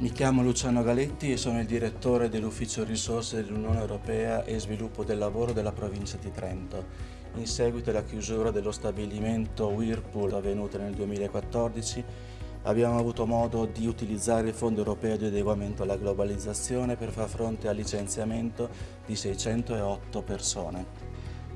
Mi chiamo Luciano Galetti e sono il direttore dell'Ufficio Risorse dell'Unione Europea e Sviluppo del Lavoro della provincia di Trento. In seguito alla chiusura dello stabilimento Whirlpool avvenuta nel 2014, abbiamo avuto modo di utilizzare il Fondo Europeo di Adeguamento alla Globalizzazione per far fronte al licenziamento di 608 persone.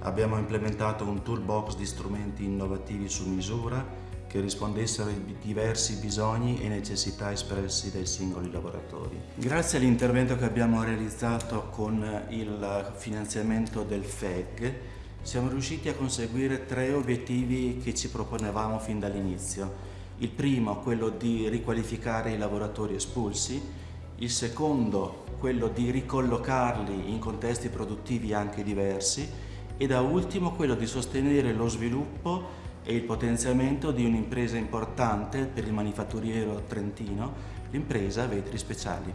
Abbiamo implementato un toolbox di strumenti innovativi su misura che rispondessero ai diversi bisogni e necessità espressi dai singoli lavoratori. Grazie all'intervento che abbiamo realizzato con il finanziamento del FEG siamo riusciti a conseguire tre obiettivi che ci proponevamo fin dall'inizio. Il primo, quello di riqualificare i lavoratori espulsi, il secondo, quello di ricollocarli in contesti produttivi anche diversi e da ultimo quello di sostenere lo sviluppo e il potenziamento di un'impresa importante per il manifatturiero trentino, l'impresa Vetri Speciali.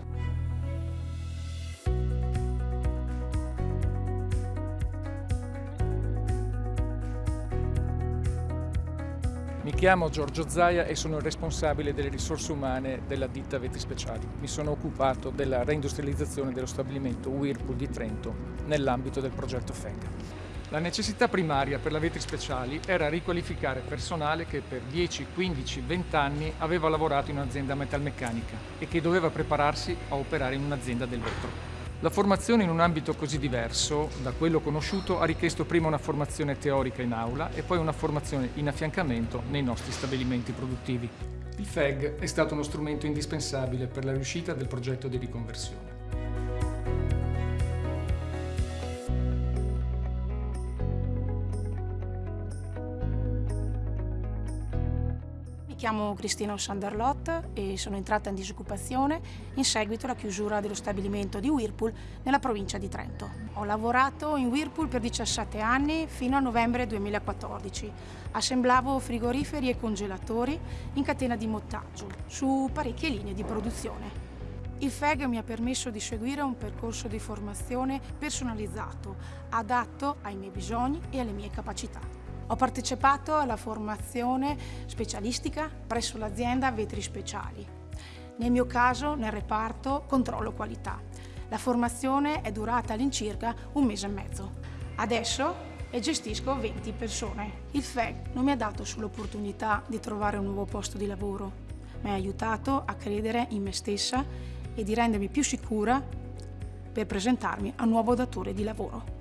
Mi chiamo Giorgio Zaia e sono il responsabile delle risorse umane della ditta Vetri Speciali. Mi sono occupato della reindustrializzazione dello stabilimento Whirlpool di Trento nell'ambito del progetto FEG. La necessità primaria per la vetri speciali era riqualificare personale che per 10, 15, 20 anni aveva lavorato in un'azienda metalmeccanica e che doveva prepararsi a operare in un'azienda del vetro. La formazione in un ambito così diverso da quello conosciuto ha richiesto prima una formazione teorica in aula e poi una formazione in affiancamento nei nostri stabilimenti produttivi. Il FEG è stato uno strumento indispensabile per la riuscita del progetto di riconversione. Chiamo Cristina Sanderlot e sono entrata in disoccupazione in seguito alla chiusura dello stabilimento di Whirlpool nella provincia di Trento. Ho lavorato in Whirlpool per 17 anni fino a novembre 2014. Assemblavo frigoriferi e congelatori in catena di montaggio su parecchie linee di produzione. Il FEG mi ha permesso di seguire un percorso di formazione personalizzato, adatto ai miei bisogni e alle mie capacità. Ho partecipato alla formazione specialistica presso l'azienda Vetri Speciali. Nel mio caso nel reparto controllo qualità. La formazione è durata all'incirca un mese e mezzo. Adesso gestisco 20 persone. Il FEG non mi ha dato solo l'opportunità di trovare un nuovo posto di lavoro, mi ha aiutato a credere in me stessa e di rendermi più sicura per presentarmi a un nuovo datore di lavoro.